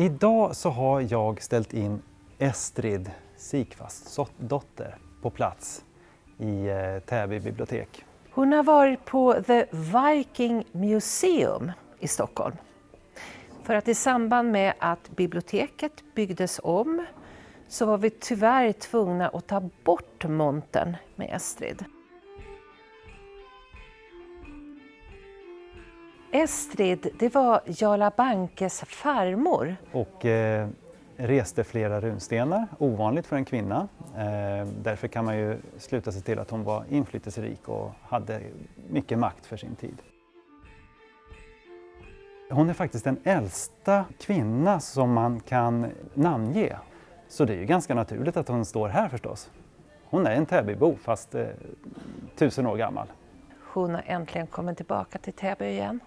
Idag så har jag ställt in Estrid Sikvasts dotter på plats i eh, Täby bibliotek. Hon har varit på The Viking Museum i Stockholm. För att i samband med att biblioteket byggdes om så var vi tyvärr tvungna att ta bort montern med Estrid. Estrid, det var Jarla Bankes farmor. Och eh, reste flera runstenar, ovanligt för en kvinna. Eh, därför kan man ju sluta sig till att hon var inflytelserik och hade mycket makt för sin tid. Hon är faktiskt den äldsta kvinna som man kan namnge. Så det är ju ganska naturligt att hon står här förstås. Hon är en Täbybo fast eh, tusen år gammal. Hon har äntligen kommit tillbaka till Täby igen.